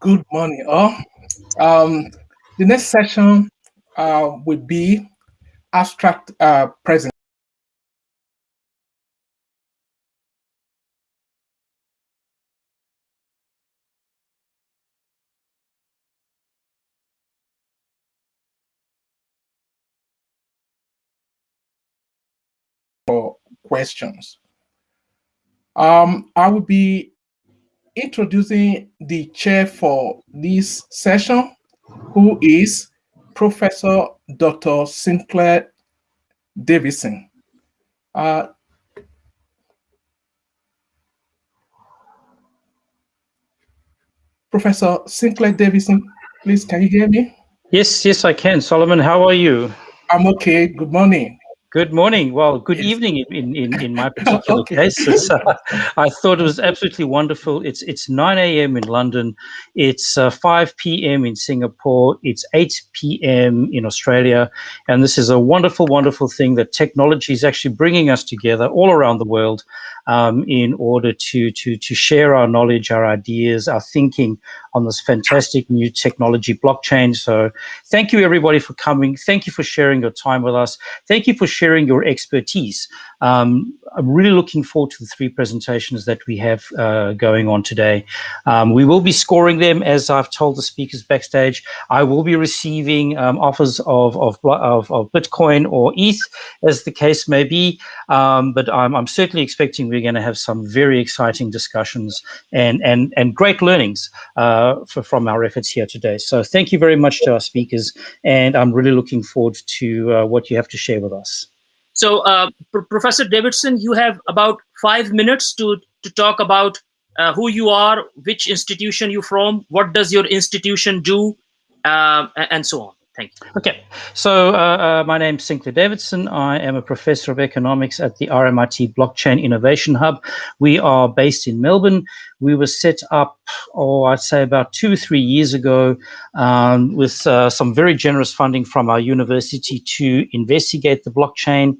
Good morning, all. Um, the next session uh, will be abstract uh, present. Questions. Um, I will be introducing the chair for this session, who is Professor Dr. Sinclair Davidson. Uh, Professor Sinclair Davidson, please, can you hear me? Yes, yes, I can. Solomon, how are you? I'm okay. Good morning. Good morning. Well, good yes. evening in, in, in my particular okay. case. Uh, I thought it was absolutely wonderful. It's it's 9 a.m. in London. It's uh, 5 p.m. in Singapore. It's 8 p.m. in Australia. And this is a wonderful, wonderful thing that technology is actually bringing us together all around the world um, in order to, to, to share our knowledge, our ideas, our thinking on this fantastic new technology blockchain. So thank you everybody for coming. Thank you for sharing your time with us. Thank you for sharing your expertise. Um, I'm really looking forward to the three presentations that we have uh, going on today. Um, we will be scoring them as I've told the speakers backstage. I will be receiving um, offers of, of, of, of, Bitcoin or ETH as the case may be, um, but I'm, I'm certainly expecting we're going to have some very exciting discussions and, and, and great learnings uh, for, from our efforts here today. So thank you very much to our speakers, and I'm really looking forward to uh, what you have to share with us. So, uh, Professor Davidson, you have about five minutes to, to talk about uh, who you are, which institution you're from, what does your institution do, uh, and so on. Thank you. Okay, so uh, uh, my is Sinclair Davidson. I am a professor of economics at the RMIT Blockchain Innovation Hub. We are based in Melbourne. We were set up, oh, I'd say about two or three years ago um, with uh, some very generous funding from our university to investigate the blockchain.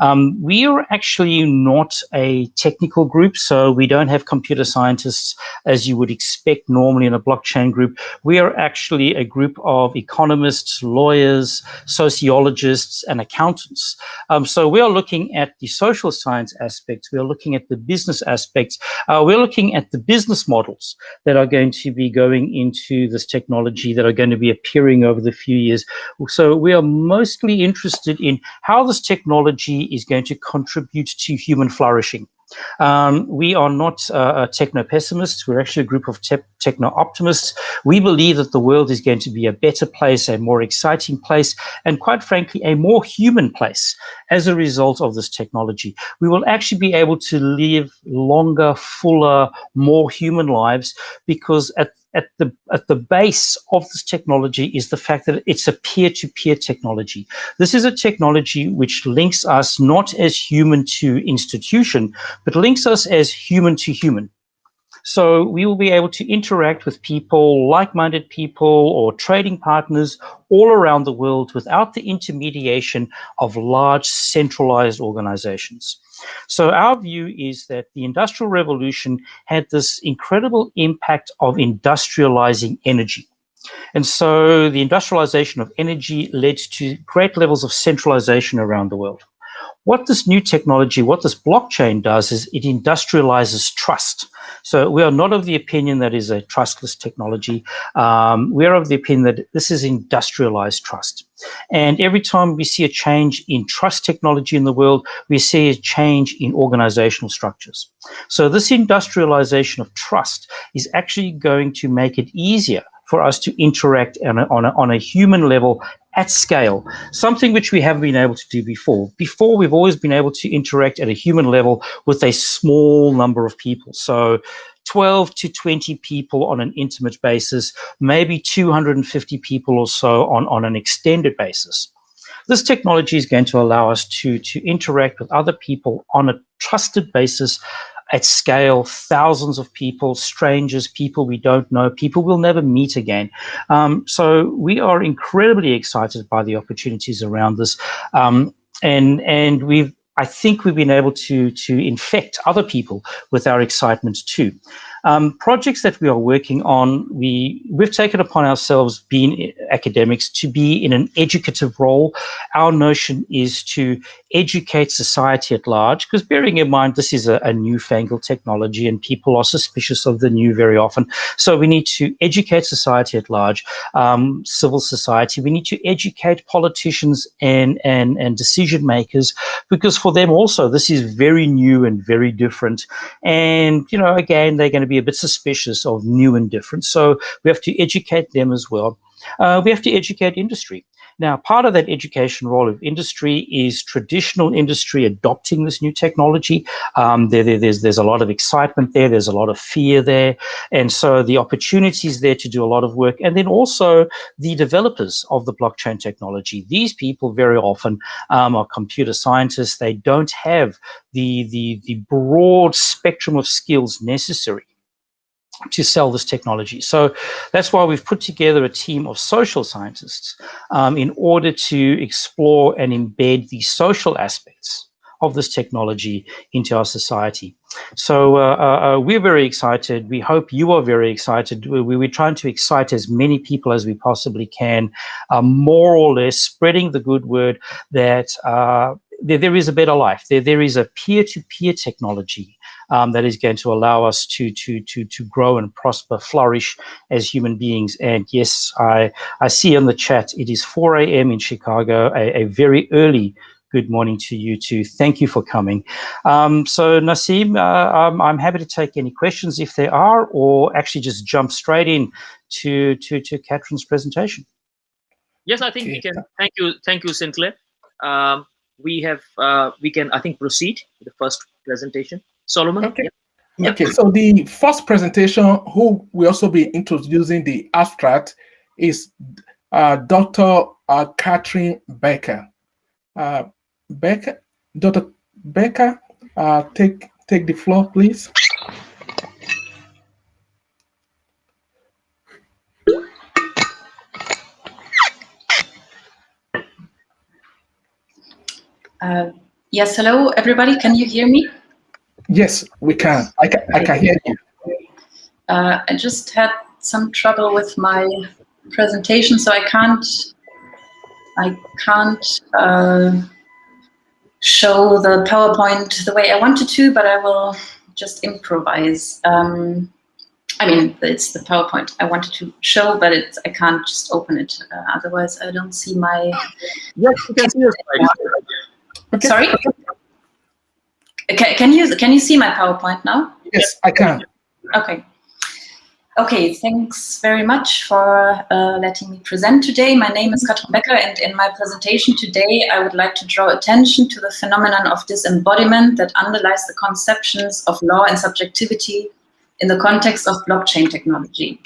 Um, we are actually not a technical group, so we don't have computer scientists as you would expect normally in a blockchain group. We are actually a group of economists, lawyers, sociologists, and accountants. Um, so we are looking at the social science aspects, we are looking at the business aspects, uh, we're looking at the business models that are going to be going into this technology that are going to be appearing over the few years. So we are mostly interested in how this technology is going to contribute to human flourishing. Um, we are not uh, techno-pessimists. We're actually a group of te techno-optimists. We believe that the world is going to be a better place, a more exciting place, and quite frankly, a more human place as a result of this technology. We will actually be able to live longer, fuller, more human lives because at at the at the base of this technology is the fact that it's a peer-to-peer -peer technology. This is a technology which links us not as human to institution, but links us as human to human. So we will be able to interact with people, like-minded people or trading partners all around the world without the intermediation of large centralized organizations. So our view is that the Industrial Revolution had this incredible impact of industrializing energy. And so the industrialization of energy led to great levels of centralization around the world. What this new technology, what this blockchain does is it industrializes trust. So we are not of the opinion that is a trustless technology. Um, we are of the opinion that this is industrialized trust. And every time we see a change in trust technology in the world, we see a change in organizational structures. So this industrialization of trust is actually going to make it easier for us to interact on a, on a, on a human level at scale, something which we haven't been able to do before. Before, we've always been able to interact at a human level with a small number of people. So 12 to 20 people on an intimate basis, maybe 250 people or so on, on an extended basis. This technology is going to allow us to, to interact with other people on a trusted basis at scale, thousands of people, strangers, people we don't know, people we'll never meet again. Um, so we are incredibly excited by the opportunities around this. Um, and, and we've I think we've been able to, to infect other people with our excitement too. Um, projects that we are working on, we, we've taken upon ourselves, being academics, to be in an educative role. Our notion is to educate society at large, because bearing in mind this is a, a newfangled technology and people are suspicious of the new very often. So we need to educate society at large, um, civil society. We need to educate politicians and, and, and decision makers, because for them also this is very new and very different. And, you know, again, they're going to be a bit suspicious of new and different. So we have to educate them as well. Uh, we have to educate industry. Now, part of that education role of industry is traditional industry adopting this new technology. Um, there, there, there's, there's a lot of excitement there, there's a lot of fear there. And so the opportunities there to do a lot of work. And then also the developers of the blockchain technology. These people very often um, are computer scientists. They don't have the, the, the broad spectrum of skills necessary to sell this technology. So that's why we've put together a team of social scientists um, in order to explore and embed the social aspects of this technology into our society. So uh, uh, uh we're very excited. We hope you are very excited. We, we're trying to excite as many people as we possibly can, uh, more or less spreading the good word that uh, there, there is a better life. There, there is a peer-to-peer -peer technology um, that is going to allow us to to to to grow and prosper, flourish as human beings. And yes, I I see in the chat it is 4 a.m. in Chicago, a, a, very early good morning to you too. Thank you for coming. Um, so Nasim, uh, I'm, I'm happy to take any questions if there are, or actually just jump straight in to to to Catherine's presentation. Yes, I think we can. Thank you, thank you, Sinclair. Um, we have uh, we can I think proceed with the first presentation. Solomon? Okay. Yeah. Okay, so the first presentation, who will also be introducing the abstract, is uh, Dr. Uh, Catherine Becker. Uh, Becker, Dr. Becker, uh, take take the floor, please. Uh, yes, hello, everybody. Can you hear me? Yes, we can. I can, I can hear you. Uh, I just had some trouble with my presentation, so I can't I can't uh, show the PowerPoint the way I wanted to, but I will just improvise. Um, I mean, it's the PowerPoint I wanted to show, but it's I can't just open it. Uh, otherwise, I don't see my. Yes, you can see your slide. Okay. Sorry. Can, can you can you see my PowerPoint now? Yes, I can. Okay. Okay, thanks very much for uh, letting me present today. My name is Katrin Becker, and in my presentation today, I would like to draw attention to the phenomenon of disembodiment that underlies the conceptions of law and subjectivity in the context of blockchain technology.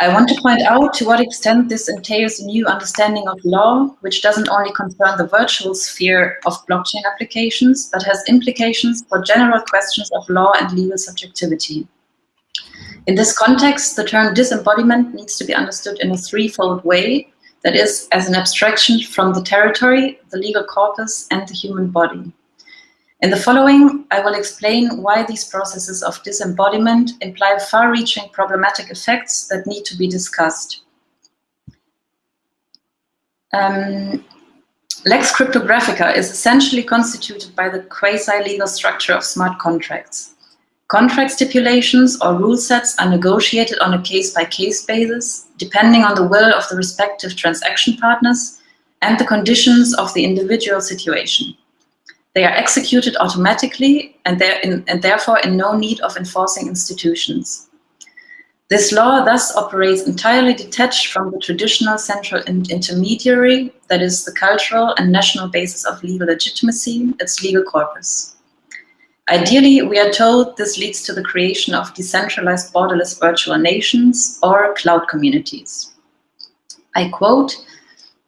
I want to point out to what extent this entails a new understanding of law, which doesn't only concern the virtual sphere of blockchain applications, but has implications for general questions of law and legal subjectivity. In this context, the term disembodiment needs to be understood in a threefold way, that is, as an abstraction from the territory, the legal corpus, and the human body. In the following, I will explain why these processes of disembodiment imply far-reaching problematic effects that need to be discussed. Um, Lex Cryptographica is essentially constituted by the quasi-legal structure of smart contracts. Contract stipulations or rule sets are negotiated on a case-by-case -case basis, depending on the will of the respective transaction partners and the conditions of the individual situation. They are executed automatically and, in, and therefore in no need of enforcing institutions. This law thus operates entirely detached from the traditional central intermediary, that is the cultural and national basis of legal legitimacy, its legal corpus. Ideally, we are told this leads to the creation of decentralized borderless virtual nations or cloud communities. I quote,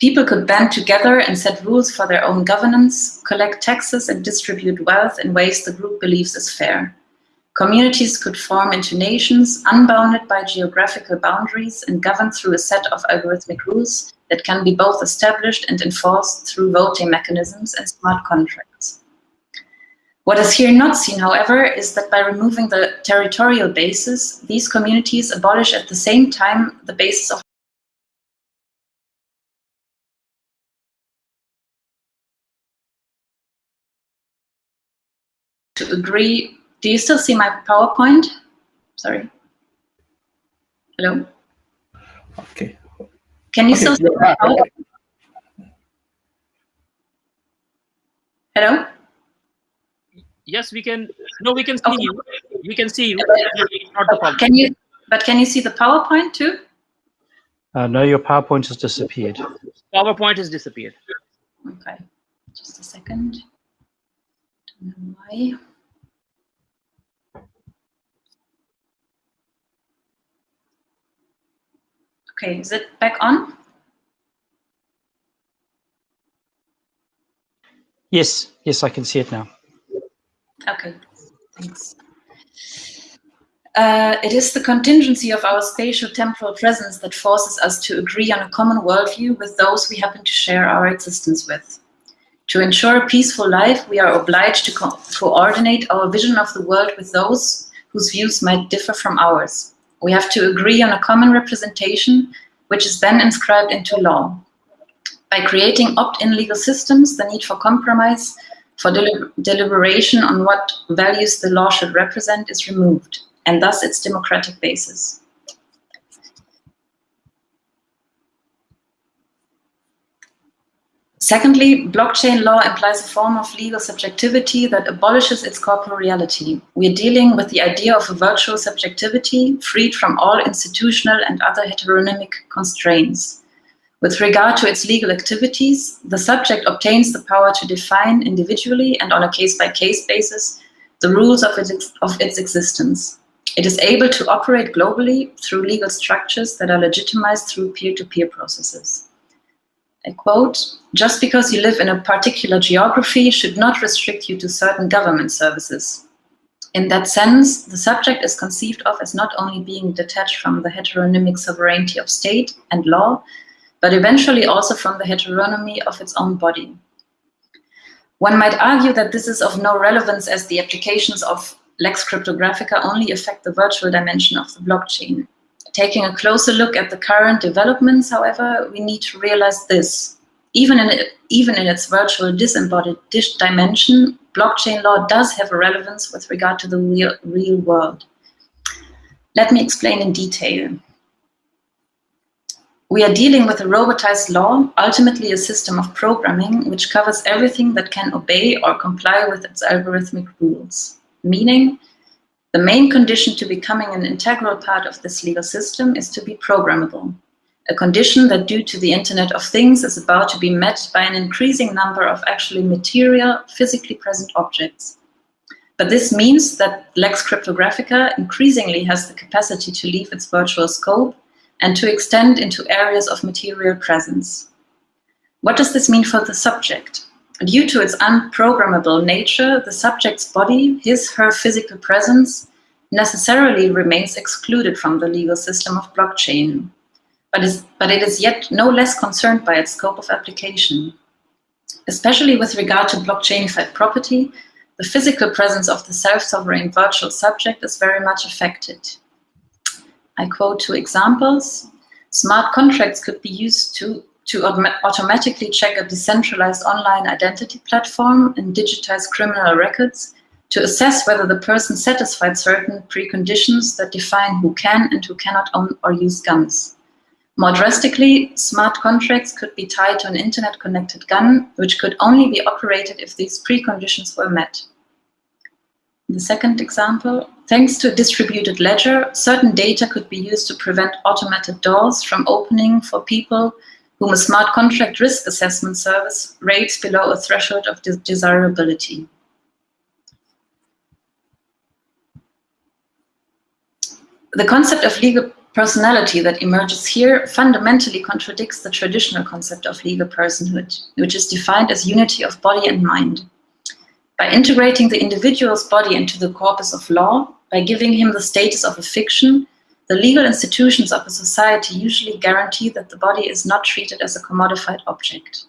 People could band together and set rules for their own governance, collect taxes and distribute wealth in ways the group believes is fair. Communities could form into nations unbounded by geographical boundaries and governed through a set of algorithmic rules that can be both established and enforced through voting mechanisms and smart contracts. What is here not seen, however, is that by removing the territorial basis, these communities abolish at the same time the basis of to agree. Do you still see my PowerPoint? Sorry. Hello? Okay. Can you Okay, still see my. PowerPoint? Hello? Yes, we can. No, we can see Okay. you. We can see you. Not the problem. Can you, but can you see the PowerPoint too? Uh, no, your PowerPoint has disappeared. PowerPoint has disappeared. Okay, just a second. Don't know why. Okay, is it back on? Yes, yes, I can see it now. Okay, thanks. Uh, it is the contingency of our spatial temporal presence that forces us to agree on a common worldview with those we happen to share our existence with. To ensure a peaceful life, we are obliged to co- coordinate our vision of the world with those whose views might differ from ours. We have to agree on a common representation, which is then inscribed into law. By creating opt-in legal systems, the need for compromise, for deli- deliberation on what values the law should represent is removed, and thus its democratic basis. Secondly, blockchain law implies a form of legal subjectivity that abolishes its corporeality. We are dealing with the idea of a virtual subjectivity freed from all institutional and other heteronomic constraints. With regard to its legal activities, the subject obtains the power to define individually and on a case-by-case basis the rules of its, of its existence. It is able to operate globally through legal structures that are legitimized through peer-to-peer processes. I quote, just because you live in a particular geography should not restrict you to certain government services. In that sense, the subject is conceived of as not only being detached from the heteronomic sovereignty of state and law, but eventually also from the heteronomy of its own body. One might argue that this is of no relevance as the applications of Lex Cryptographica only affect the virtual dimension of the blockchain. Taking a closer look at the current developments, however, we need to realize this. Even in, even in its virtual disembodied dimension, blockchain law does have a relevance with regard to the real, real world. Let me explain in detail. We are dealing with a robotized law, ultimately a system of programming, which covers everything that can obey or comply with its algorithmic rules. Meaning, the main condition to becoming an integral part of this legal system is to be programmable, a condition that due to the Internet of Things is about to be met by an increasing number of actually material, physically present objects. But this means that Lex Cryptographica increasingly has the capacity to leave its virtual scope and to extend into areas of material presence. What does this mean for the subject? Due to its unprogrammable nature, the subject's body, his, her physical presence, necessarily remains excluded from the legal system of blockchain. But, is, but it is yet no less concerned by its scope of application. Especially with regard to blockchainified property, the physical presence of the self-sovereign virtual subject is very much affected. I quote two examples. Smart contracts could be used to to autom automatically check a decentralized online identity platform and digitize criminal records to assess whether the person satisfied certain preconditions that define who can and who cannot own or use guns. More drastically, smart contracts could be tied to an internet-connected gun, which could only be operated if these preconditions were met. The second example, thanks to a distributed ledger, certain data could be used to prevent automated doors from opening for people whom a smart contract risk assessment service rates below a threshold of de desirability. The concept of legal personality that emerges here fundamentally contradicts the traditional concept of legal personhood, which is defined as unity of body and mind. By integrating the individual's body into the corpus of law, by giving him the status of a fiction, the legal institutions of a society usually guarantee that the body is not treated as a commodified object.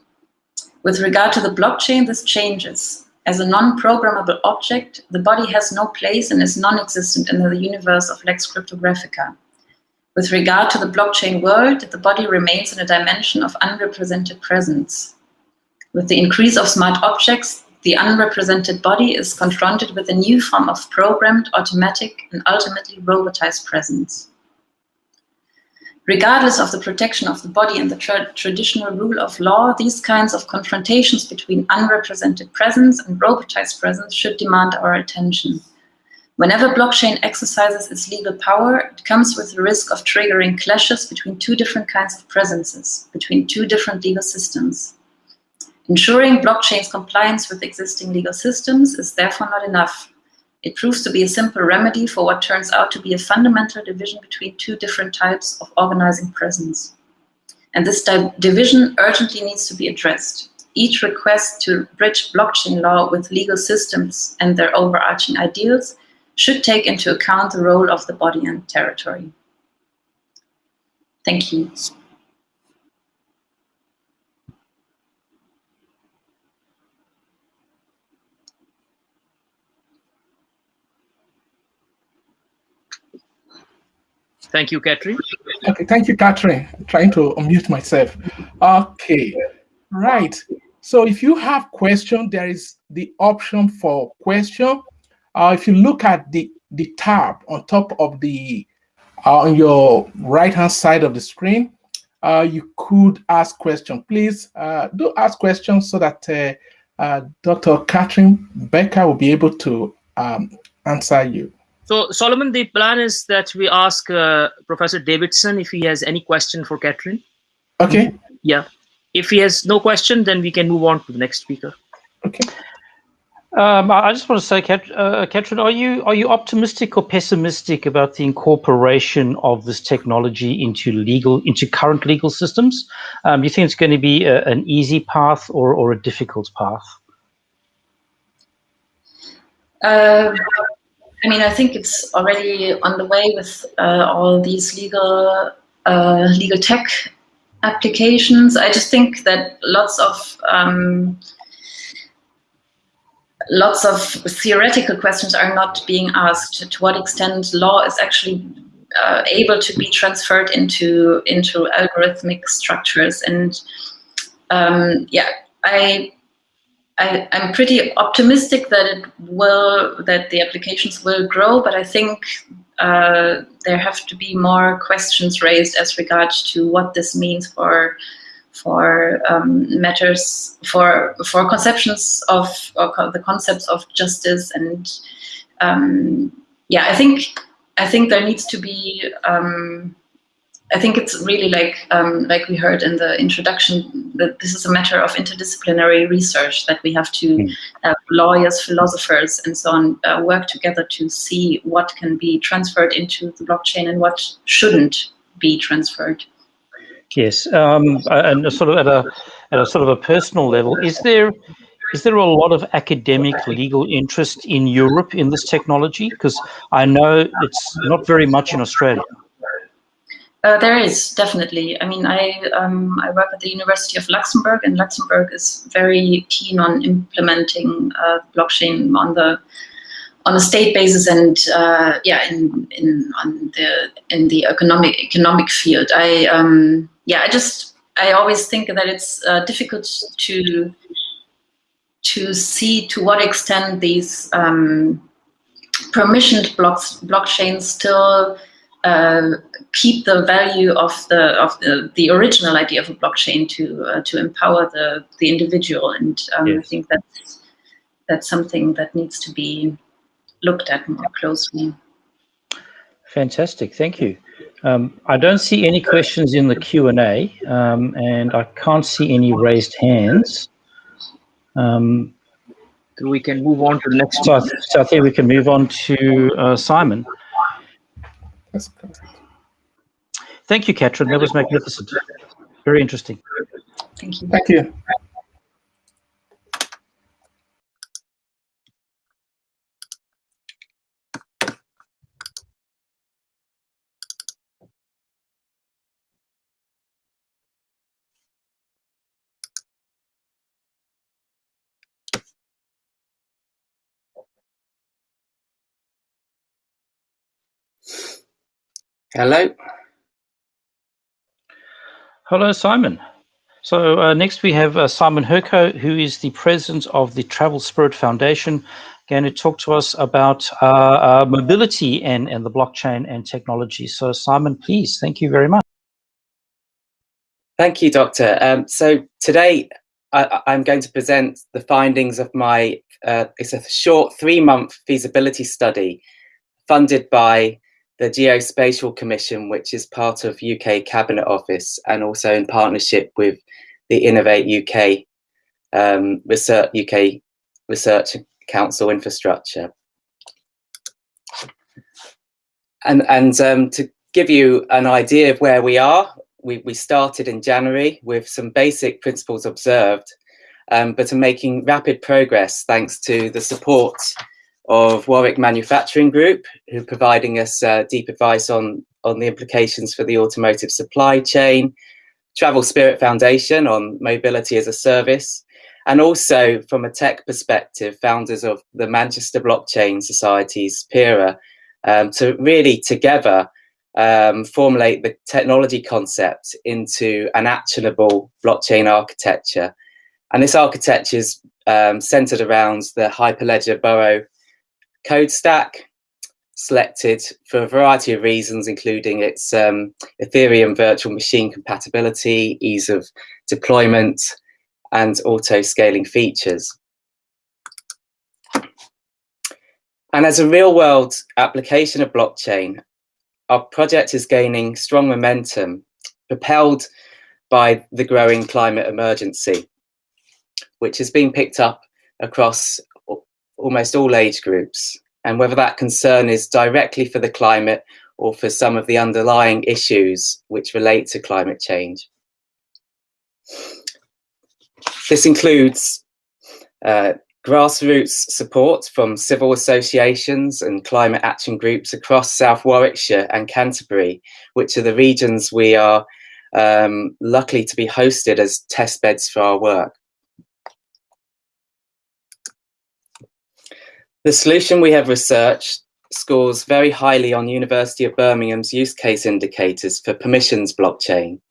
With regard to the blockchain, this changes. As a non-programmable object, the body has no place and is non-existent in the universe of Lex Cryptographica. With regard to the blockchain world, the body remains in a dimension of unrepresented presence. With the increase of smart objects, the unrepresented body is confronted with a new form of programmed, automatic, and ultimately robotized presence. Regardless of the protection of the body and the tra traditional rule of law, these kinds of confrontations between unrepresented presence and robotized presence should demand our attention. Whenever blockchain exercises its legal power, it comes with the risk of triggering clashes between two different kinds of presences, between two different legal systems. Ensuring blockchain's compliance with existing legal systems is therefore not enough. It proves to be a simple remedy for what turns out to be a fundamental division between two different types of organizing presence. And this division urgently needs to be addressed. Each request to bridge blockchain law with legal systems and their overarching ideals should take into account the role of the body and territory. Thank you. Thank you, Catherine. Okay, thank you, Catherine. I'm trying to unmute myself. Okay, right. So if you have question, there is the option for question uh, if you look at the, the tab on top of the, uh, on your right-hand side of the screen, uh, you could ask questions. Please uh, do ask questions so that uh, uh, Dr. Catherine Becker will be able to um, answer you. So Solomon, the plan is that we ask Professor Davidson if he has any question for Catherine. Okay. Yeah. If he has no question, then we can move on to the next speaker. Okay. Um, I just want to say, Kat, uh, Catherine, are you are you optimistic or pessimistic about the incorporation of this technology into legal into current legal systems? Um, do you think it's going to be a, an easy path or or a difficult path? Uh, I mean, I think it's already on the way with uh, all these legal uh, legal tech applications. I just think that lots of um, lots of theoretical questions are not being asked. To what extent law is actually uh, able to be transferred into into algorithmic structures, and um, yeah, I, I am pretty optimistic that it will that the applications will grow, but I think uh, there have to be more questions raised as regards to what this means for for um, matters, for for conceptions of the concepts of justice, and um, yeah, I think I think there needs to be. Um, I think it's really like um, like we heard in the introduction that this is a matter of interdisciplinary research that we have to hmm. uh, lawyers, philosophers, and so on uh, work together to see what can be transferred into the blockchain and what shouldn't be transferred. Yes, um, and sort of at a at a sort of a personal level, is there is there a lot of academic legal interest in Europe in this technology? Because I know it's not very much in Australia. Uh, there is definitely. I mean, I um, I work at the University of Luxembourg, and Luxembourg is very keen on implementing uh, blockchain on the on a state basis and uh, yeah, in in on the in the economic economic field. I um, yeah, I just I always think that it's uh, difficult to to see to what extent these um, permissioned blocks blockchains still uh, keep the value of the of the, the original idea of a blockchain to uh, to empower the the individual, and um, yes. I think that's that's something that needs to be looked at more closely. Fantastic, thank you. Um, I don't see any questions in the Q&A um, and I can't see any raised hands. Um, so we can move on to the next. So, so I think we can move on to uh, Simon. Thank you, Katrin. That was magnificent. Very interesting. Thank you. Thank you. Hello. Hello, Simon. So uh, next we have uh, Simon Herko, who is the president of the Travel Spirit Foundation, going to talk to us about uh, uh, mobility and, and the blockchain and technology. So Simon, please, thank you very much. Thank you, Doctor. Um, so today I, am going to present the findings of my, uh, it's a short three-month feasibility study funded by the Geospatial Commission, which is part of UK Cabinet Office and also in partnership with the Innovate UK um, Research UK Research Council infrastructure. And, and um, to give you an idea of where we are, we, we started in January with some basic principles observed, um, but are making rapid progress thanks to the support of Warwick Manufacturing Group, who are providing us uh, deep advice on, on the implications for the automotive supply chain, Travel Spirit Foundation on mobility as a service, and also from a tech perspective, founders of the Manchester Blockchain Society's PIRA, um, to really together um, formulate the technology concept into an actionable blockchain architecture. And this architecture is um, centered around the Hyperledger Burrow code stack, selected for a variety of reasons, including its um, Ethereum virtual machine compatibility, ease of deployment, and auto-scaling features. And as a real-world application of blockchain, our project is gaining strong momentum, propelled by the growing climate emergency, which is being picked up across almost all age groups. And whether that concern is directly for the climate or for some of the underlying issues which relate to climate change. This includes uh, grassroots support from civil associations and climate action groups across South Warwickshire and Canterbury, which are the regions we are um, lucky to be hosted as test beds for our work. The solution we have researched scores very highly on University of Birmingham's use case indicators for permissions blockchain.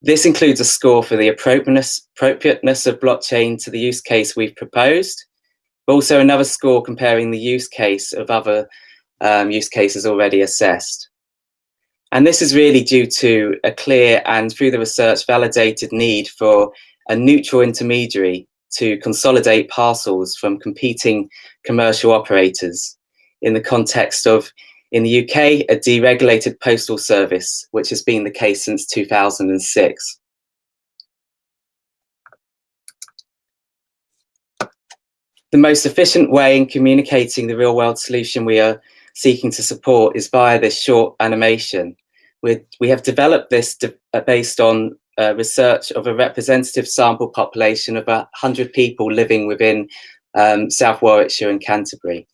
This includes a score for the appropriateness, appropriateness of blockchain to the use case we've proposed, but also another score comparing the use case of other um, use cases already assessed. And this is really due to a clear and through the research validated need for a neutral intermediary to consolidate parcels from competing commercial operators in the context of in the UK, a deregulated postal service, which has been the case since 2006. The most efficient way in communicating the real world solution we are seeking to support is via this short animation. we we have developed this based on uh, research of a representative sample population of 100 people living within um, South Warwickshire and Canterbury.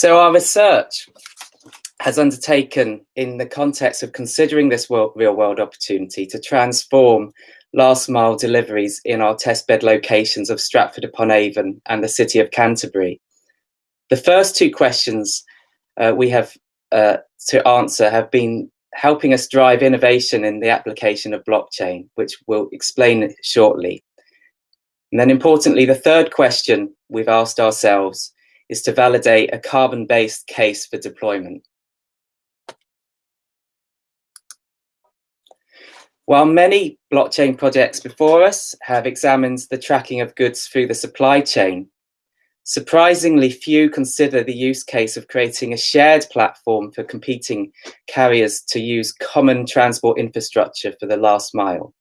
So our research has undertaken in the context of considering this real world opportunity to transform last mile deliveries in our testbed locations of Stratford upon Avon and the city of Canterbury. The first two questions uh, we have uh, to answer have been helping us drive innovation in the application of blockchain, which we'll explain shortly. And then importantly, the third question we've asked ourselves is to validate a carbon-based case for deployment. While many blockchain projects before us have examined the tracking of goods through the supply chain, surprisingly few consider the use case of creating a shared platform for competing carriers to use common transport infrastructure for the last mile.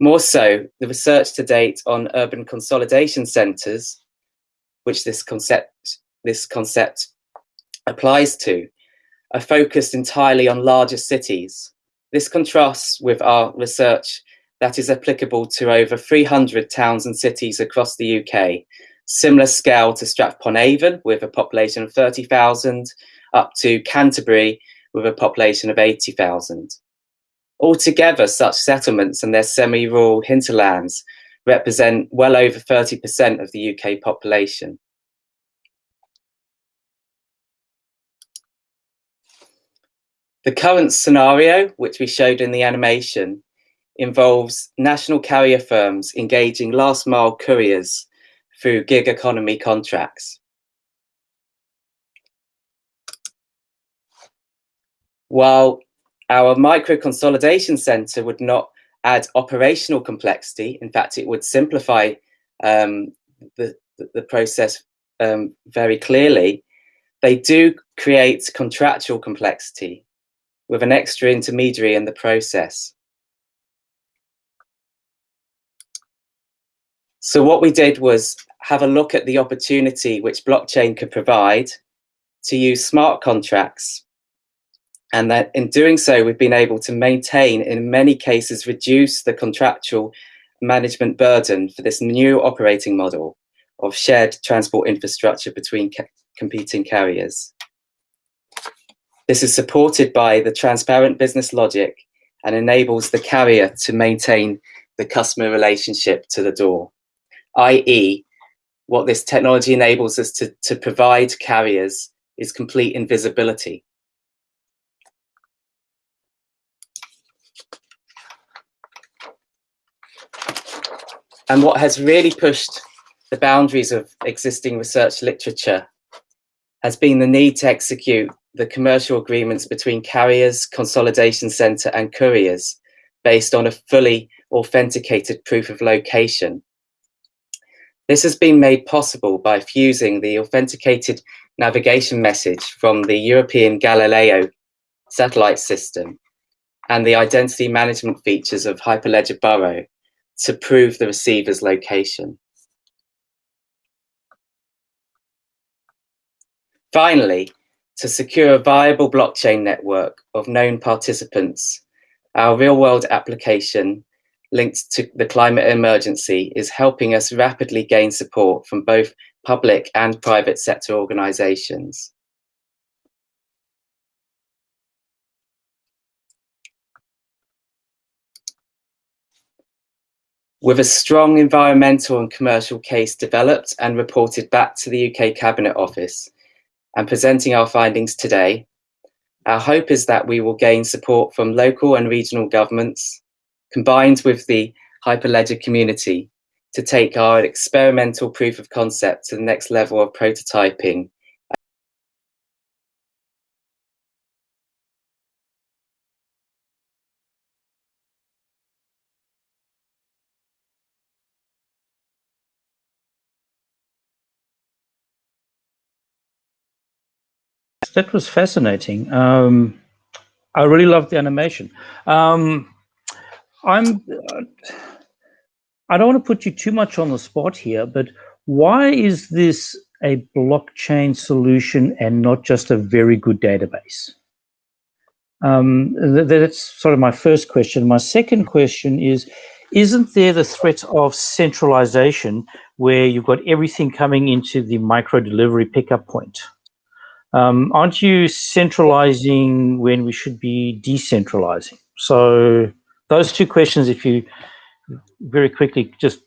More so, the research to date on urban consolidation centres, which this concept, this concept applies to, are focused entirely on larger cities, this contrasts with our research that is applicable to over 300 towns and cities across the UK, similar scale to Stratford-upon-Avon with a population of 30,000, up to Canterbury with a population of 80,000. Altogether, such settlements and their semi-rural hinterlands represent well over 30% of the UK population. The current scenario, which we showed in the animation, involves national carrier firms engaging last mile couriers through gig economy contracts. While our micro consolidation center would not add operational complexity, in fact, it would simplify um, the, the process um, very clearly, they do create contractual complexity with an extra intermediary in the process. So what we did was have a look at the opportunity which blockchain could provide to use smart contracts. And that in doing so, we've been able to maintain, in many cases, reduce the contractual management burden for this new operating model of shared transport infrastructure between competing carriers. This is supported by the transparent business logic and enables the carrier to maintain the customer relationship to the door, i.e. what this technology enables us to, to provide carriers is complete invisibility. And what has really pushed the boundaries of existing research literature has been the need to execute the commercial agreements between carriers, consolidation center and couriers based on a fully authenticated proof of location. This has been made possible by fusing the authenticated navigation message from the European Galileo satellite system and the identity management features of Hyperledger Burrow to prove the receiver's location. Finally, to secure a viable blockchain network of known participants, our real-world application linked to the climate emergency is helping us rapidly gain support from both public and private sector organizations. With a strong environmental and commercial case developed and reported back to the UK Cabinet Office, and presenting our findings today. Our hope is that we will gain support from local and regional governments, combined with the Hyperledger community, to take our experimental proof of concept to the next level of prototyping that was fascinating. Um, I really loved the animation. Um, I'm. I don't want to put you too much on the spot here, but why is this a blockchain solution and not just a very good database? Um, that's sort of my first question. My second question is, isn't there the threat of centralization where you've got everything coming into the micro delivery pickup point? Um, aren't you centralizing when we should be decentralizing? So those two questions, if you very quickly just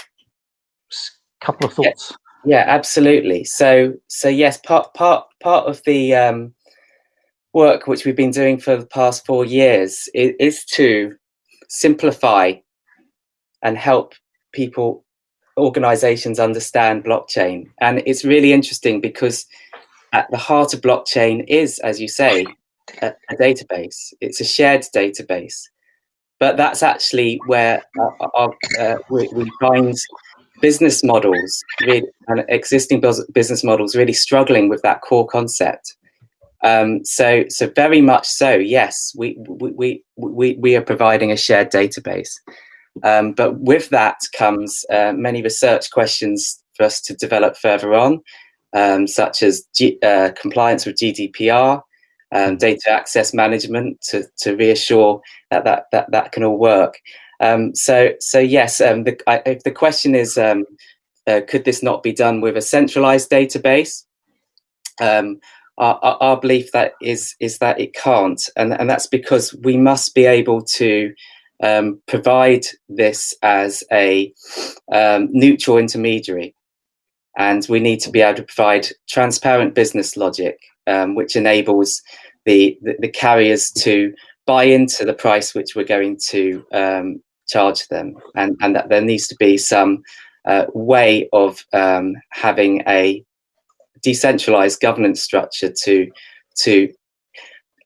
a couple of thoughts. Yeah, yeah, absolutely. So so yes, part part part of the um, work which we've been doing for the past four years is, is to simplify and help people organizations understand blockchain and it's really interesting because at the heart of blockchain is as you say a, a database. It's a shared database. But that's actually where our, our, uh, we, we, find business models really, and existing business models really struggling with that core concept. Um, so, so very much so. Yes, we we we we are providing a shared database, um, but with that comes uh, many research questions for us to develop further on, um, such as G, uh, compliance with GDPR, um, data access management to to reassure that that that that can all work. Um, so so yes, um, the, I, if the question is, uh, could this not be done with a centralized database? Um, our, our, belief that is is that it can't, and and that's because we must be able to um, provide this as a um, neutral intermediary, and we need to be able to provide transparent business logic, um, which enables the, the, the carriers to buy into the price which we're going to um, charge them, and and that there needs to be some uh, way of um, having a decentralized governance structure to to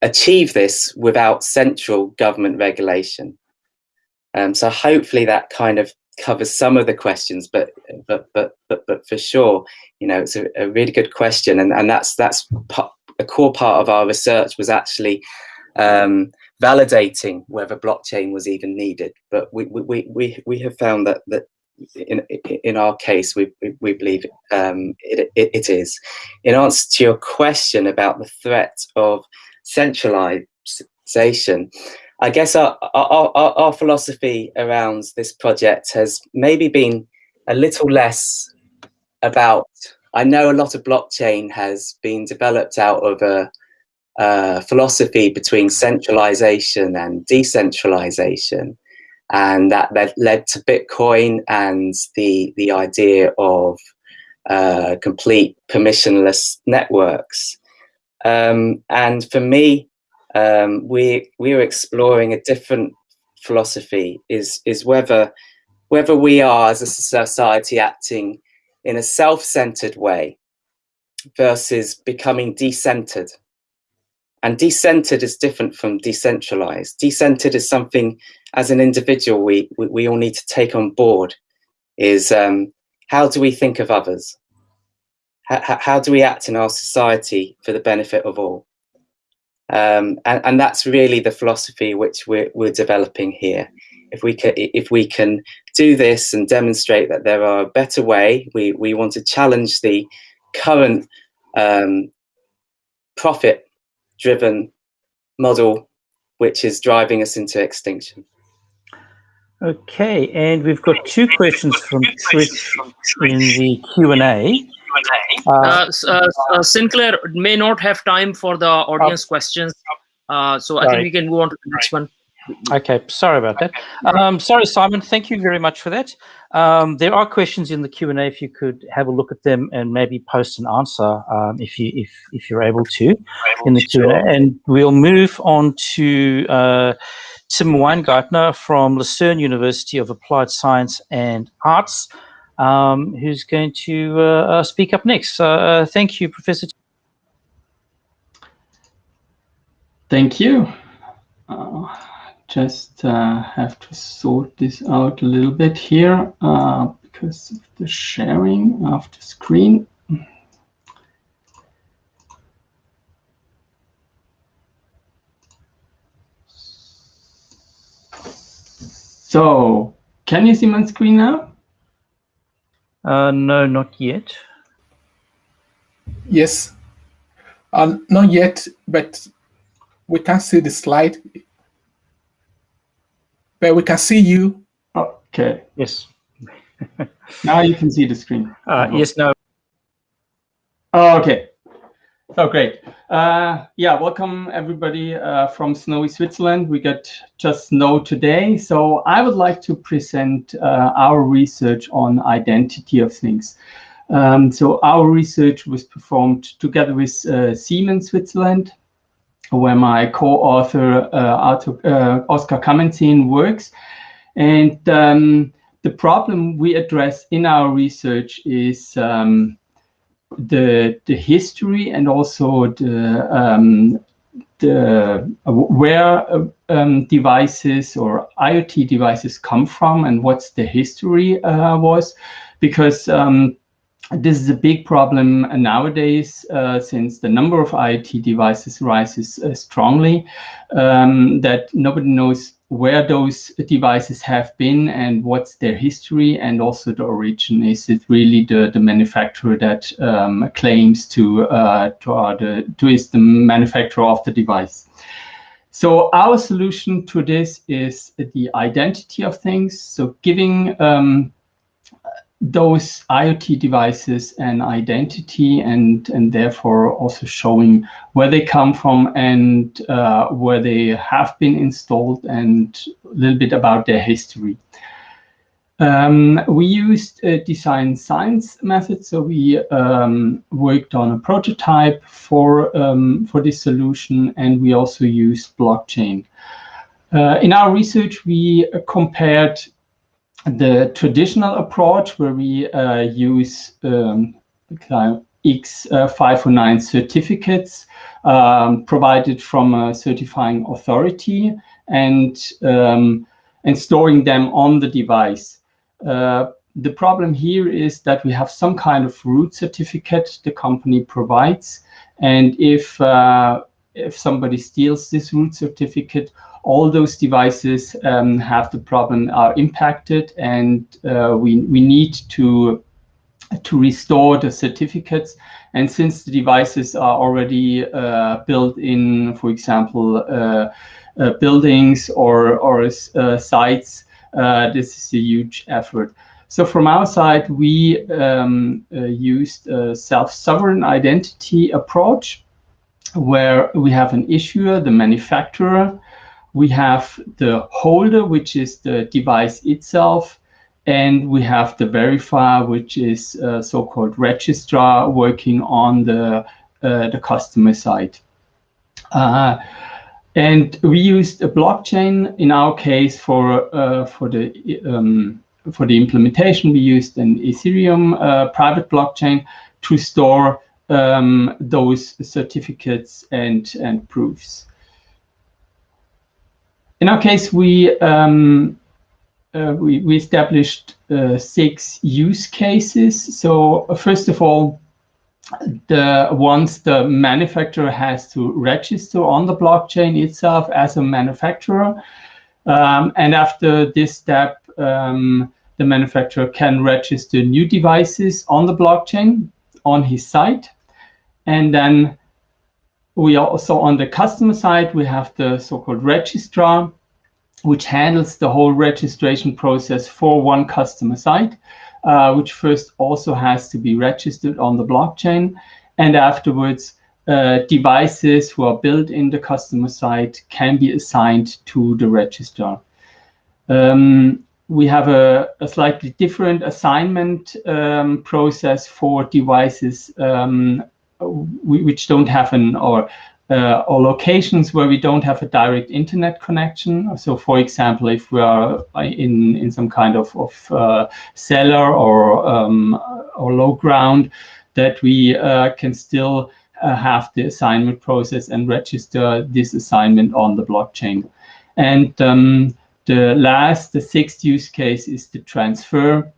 achieve this without central government regulation. Um, so hopefully that kind of covers some of the questions, but but but but but for sure, you know, it's a, a really good question, and and that's that's a core part of our research was actually um, validating whether blockchain was even needed. But we we we we have found that that in in our case, we we believe um, it, it, it is. In answer to your question about the threat of centralization, I guess our, our, our, our philosophy around this project has maybe been a little less about. I know a lot of blockchain has been developed out of a, philosophy between centralization and decentralization and that, that led to Bitcoin and the the idea of uh, complete permissionless networks. Um, and for me, um, we we are exploring a different philosophy. Is is whether whether we are as a society acting in a self-centered way versus becoming decentered. And decentered is different from decentralized. Decentered is something as an individual we, we, we all need to take on board is um, how do we think of others? How, how do we act in our society for the benefit of all? Um, and, and that's really the philosophy which we're, we're developing here. If we can, if we can do this and demonstrate that there are a better way, we, we want to challenge the current um, profit-driven model which is driving us into extinction. Okay, and we've got two questions from Twitch in the Q&A. Uh, uh, uh, uh, Sinclair may not have time for the audience oh. questions, uh, so sorry. I think we can move on to the next one. Okay, sorry about that. Um, sorry, Simon, thank you very much for that. Um, there are questions in the Q&A if you could have a look at them and maybe post an answer um, if, you, if, if you're able to in the Q&A. And we'll move on to uh, Tim Weingartner from Lucerne University of Applied Science and Arts, um, who's going to uh, uh, speak up next. Uh, thank you, Professor. Thank you. Uh, just have to sort this out a little bit here because of the sharing of the screen. So, can you see my screen now? Uh, no, not yet. Yes, uh, not yet, but we can see the slide. But we can see you. Okay. Yes. now you can see the screen. Uh, yes, no. Oh, okay. Oh, great. Uh, yeah, welcome everybody uh, from snowy Switzerland. We got just snow today. So I would like to present uh, our research on identity of things. Um, so our research was performed together with uh, Siemens Switzerland, where my co-author uh, uh, Oscar Kamenzin works. And um, the problem we address in our research is um, the the history and also the um, the uh, where uh, um, devices or IoT devices come from and what's the history uh, was, because um, this is a big problem nowadays uh, since the number of IoT devices rises uh, strongly um, that nobody knows where those devices have been and what's their history and also the origin. Is it really the, the manufacturer that um, claims to, uh, to, uh, the, to is the manufacturer of the device? So our solution to this is the identity of things. So giving um, those IoT devices an identity and, and therefore also showing where they come from and uh, where they have been installed and a little bit about their history. Um, we used a design science method, so we um, worked on a prototype for, um, for this solution, and we also used blockchain. Uh, in our research, we compared the traditional approach where we uh, use um, X509 certificates um, provided from a certifying authority and, um, and storing them on the device. Uh, the problem here is that we have some kind of root certificate the company provides. And if, uh, if somebody steals this root certificate, all those devices um, have the problem are impacted and uh, we, we need to to restore the certificates. And since the devices are already uh, built in, for example, uh, uh buildings or, or uh, sites, uh, this is a huge effort. So from our side, we um, used a self-sovereign identity approach where we have an issuer, the manufacturer, we have the holder, which is the device itself, and we have the verifier, which is so-called registrar working on the, uh, the customer side. Uh, and we used a blockchain in our case for, uh, for, the, um, for the implementation. We used an Ethereum uh, private blockchain to store um, those certificates and, and proofs. In our case, we um, uh, we, we, established uh, six use cases. So uh, first of all, the once the manufacturer has to register on the blockchain itself as a manufacturer, um, and after this step, um, the manufacturer can register new devices on the blockchain on his site, and then we also, on the customer side, we have the so-called registrar, which handles the whole registration process for one customer site, uh, which first also has to be registered on the blockchain. And afterwards, uh, devices who are built in the customer site can be assigned to the registrar. Um, we have a, a, slightly different assignment um, process for devices um, which don't have an or uh, or locations where we don't have a direct internet connection. So, for example, if we are in in some kind of of uh, cellar or um, or low ground, that we uh, can still uh, have the assignment process and register this assignment on the blockchain. And um, the last, the sixth use case is the transfer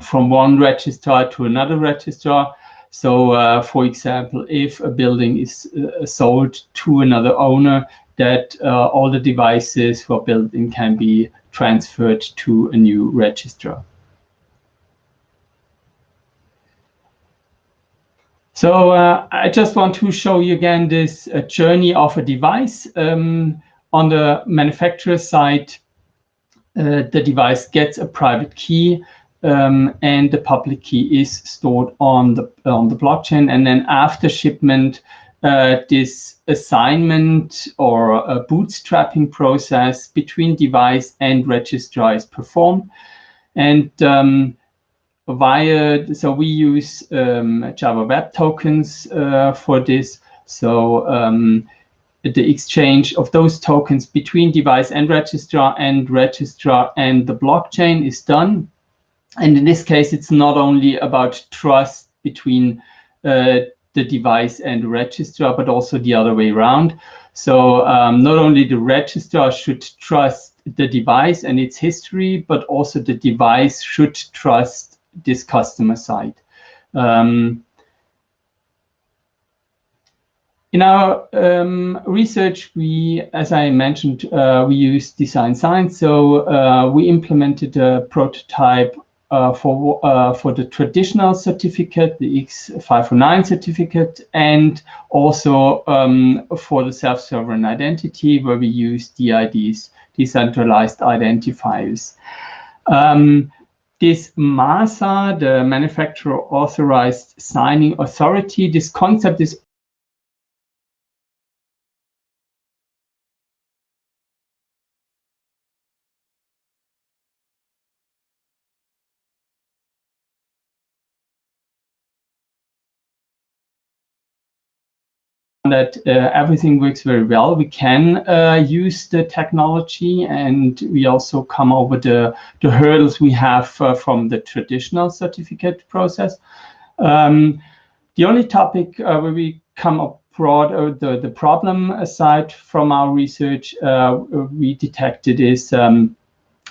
from one registrar to another registrar so, uh, for example, if a building is uh, sold to another owner, that uh, all the devices for building can be transferred to a new registrar. So uh, I just want to show you again this uh, journey of a device. Um, on the manufacturer side, uh, the device gets a private key um, and the public key is stored on the on the blockchain. And then after shipment, uh, this assignment or a bootstrapping process between device and registrar is performed. And um, via, so we use um, Java Web Tokens uh, for this. So um, the exchange of those tokens between device and registrar and registrar and the blockchain is done. And in this case, it's not only about trust between uh, the device and registrar, but also the other way around. So um, not only the registrar should trust the device and its history, but also the device should trust this customer side. Um, in our um, research, we, as I mentioned, uh, we used design science. So uh, we implemented a prototype for uh, for the traditional certificate, the X509 certificate, and also um, for the self-sovereign identity, where we use DIDs, decentralized identifiers. Um, this MASA, the manufacturer authorized signing authority, this concept is that uh, everything works very well. We can uh, use the technology and we also come over the, the hurdles we have uh, from the traditional certificate process. Um, the only topic where we come up broad, the, the problem aside from our research uh, we detected is um,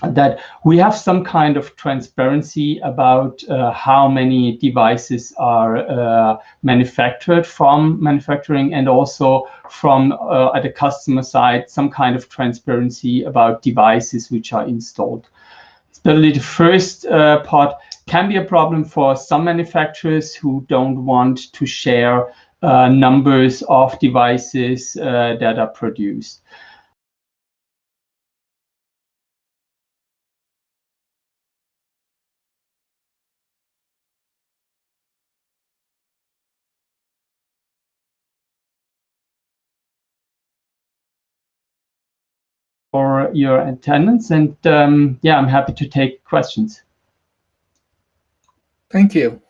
that we have some kind of transparency about uh, how many devices are uh, manufactured from manufacturing and also from uh, at the customer side, some kind of transparency about devices which are installed. Especially the first uh, part can be a problem for some manufacturers who don't want to share uh, numbers of devices uh, that are produced. For your attendance. And um, yeah, I'm happy to take questions. Thank you.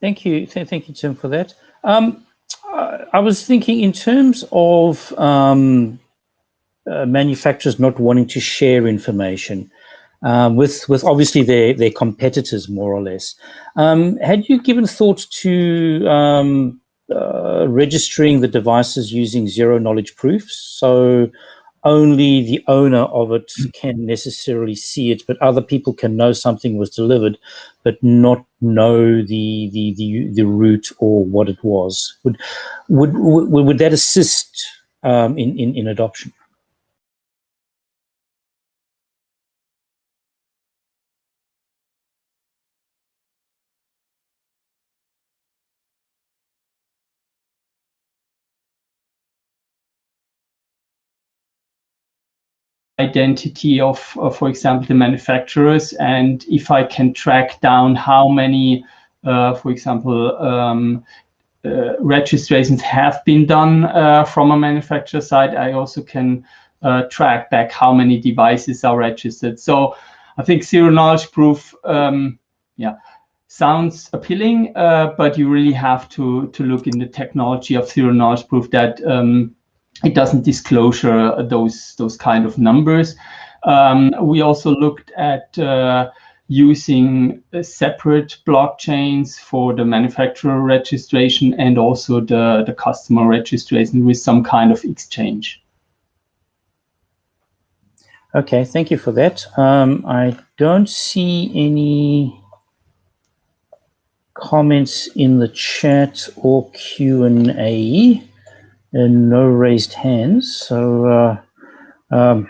Thank you. Thank you, Tim, for that. Um, I was thinking in terms of um, uh, manufacturers not wanting to share information um, with with obviously their their competitors, more or less. Um, had you given thought to um, uh, registering the devices using zero knowledge proofs. So only the owner of it can necessarily see it, but other people can know something was delivered, but not know the the the, the route or what it was. Would would would, would that assist um, in, in in adoption? Identity of, of, for example, the manufacturers. And if I can track down how many, uh, for example, um, uh, registrations have been done uh, from a manufacturer side, I also can uh, track back how many devices are registered. So I think zero knowledge proof, um, yeah, sounds appealing, uh, but you really have to to look in the technology of zero knowledge proof that um, it doesn't disclosure uh, those those kind of numbers. Um, we also looked at uh, using uh, separate blockchains for the manufacturer registration and also the, the customer registration with some kind of exchange. Okay, thank you for that. Um, I don't see any comments in the chat or Q&A and no raised hands. So uh, um,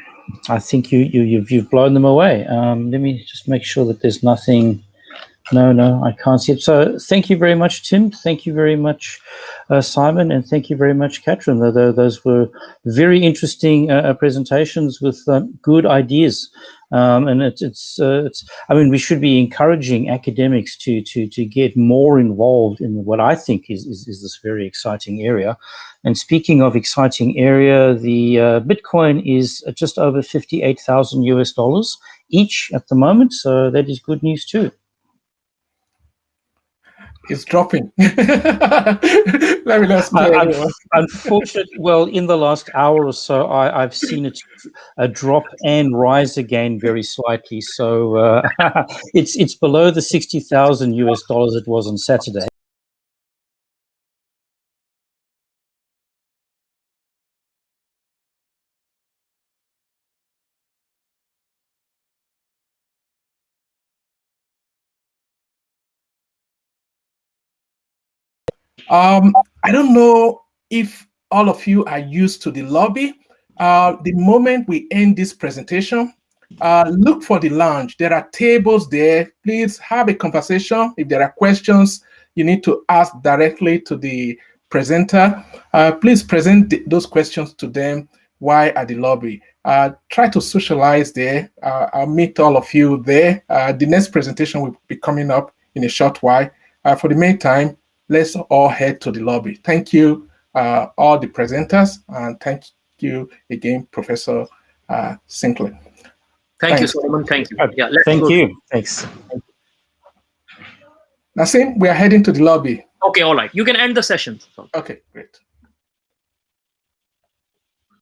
I think you, you, you've, you've blown them away. Um, let me just make sure that there's nothing. No, no, I can't see it. So thank you very much, Tim. Thank you very much, uh, Simon, and thank you very much, Katrin. Those were very interesting uh, presentations with um, good ideas. Um, and it's, it's, uh, it's, I mean, we should be encouraging academics to, to, to get more involved in what I think is, is, is this very exciting area. And speaking of exciting area, the uh, Bitcoin is just over 58,000 US dollars each at the moment. So that is good news too is dropping. Let me not uh, Unfortunately, well, in the last hour or so, I, have seen it uh, drop and rise again very slightly. So uh, it's it's below the sixty thousand US dollars it was on Saturday. Um, I don't know if all of you are used to the lobby. Uh, the moment we end this presentation, uh, look for the lounge. There are tables there. Please have a conversation. If there are questions you need to ask directly to the presenter, uh, please present those questions to them while at the lobby. Uh, try to socialize there. Uh, I'll meet all of you there. Uh, the next presentation will be coming up in a short while. for the meantime, let's all head to the lobby. Thank you, uh, all the presenters, and thank you again, Professor uh, Sinclair. Thank Thanks. you, Solomon. Thank you. Yeah, thank go. you. Thanks. Nassim, we are heading to the lobby. Okay, all right. You can end the session. Okay, great.